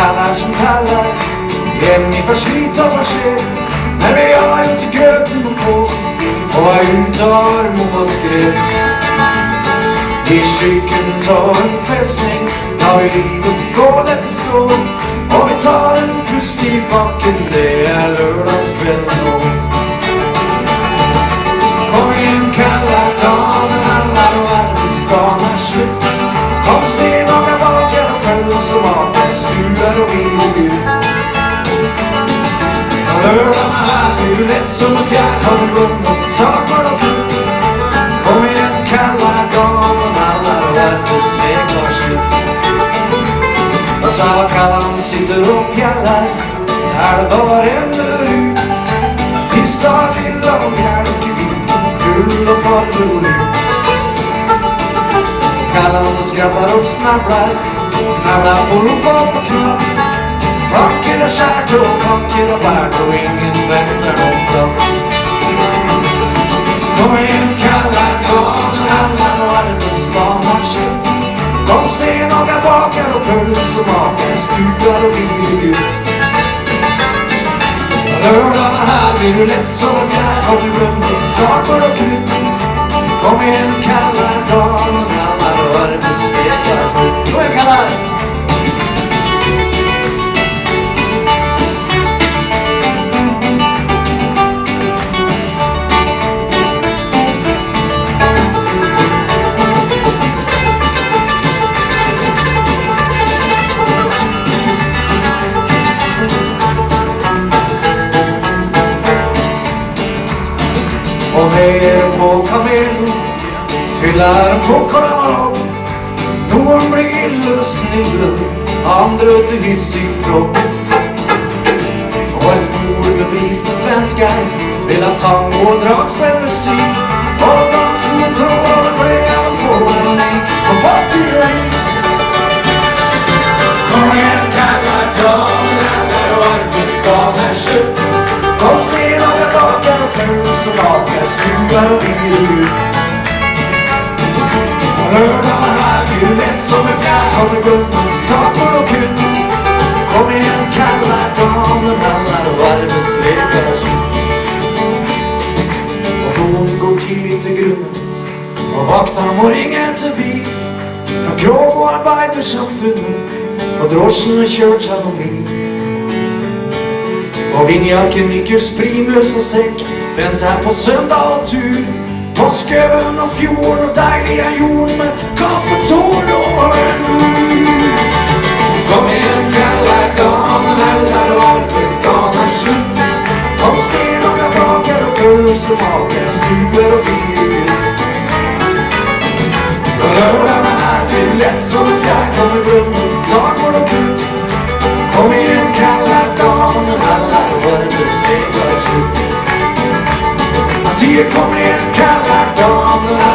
kallar Hem hjemme slit och för sent Men vi har inte gröten på påsen Och er ute och har måskrädd I skyggen tar en fästning Har vi livet för kolet i slå Och vi tar en pust i bakken, Det är lördagskväll du lätt som en fjärd Har du og och saknar och klut Kom igen kalla dagen alla på arbetsdagen är slut Och Sava Kallan sitter och pjallar bare ännu ut. Tisdag lilla och mjölkvin Full och farbror Kallan och skrattar och snavlar Nabblar på lofa på knapp Panker og kärt og panker og bärt og ingen något av Kom igjen, kalla dagen alla och arbetsdagen har slut Kom stenhågar, bakar och pölser makar Skruvar och bil ut. Lördagen her blir du lett som en fjær, Har du glömt saker og krut Kom igen kalla dagen alla och arbetsveckan Och ner på kamelen Fyller på karamell Noen blir ille snille Andre til hissig kropp Og et bord med prisna svensker vil ha tango och Og dansende dansen ble tråd få en unik og fattig och och jeg bakar Skruvar och ut Lørdag er her, blir du lätt som en glömt saker och krut Kom igen kalla damer Alla och arbetslekar är slut Og hon går tidlig til grunnen, og vakta må ringe til bil Fra krog og arbeidersamfunnet Og drosjen har kjørt seg noen mil Og vindjakken, nikkers, primus og sekk Vent her på søndag og tur. På skauen og fjorden og deilige jorden Med kaffetårn og venn? Kom igjen, kalla damen Eller arbeidsdagen er slutt. Kom stenhångar, baker og pølsemaker Stuer og biler lørdagen her blir lett som I see you Alltså, jag On the dem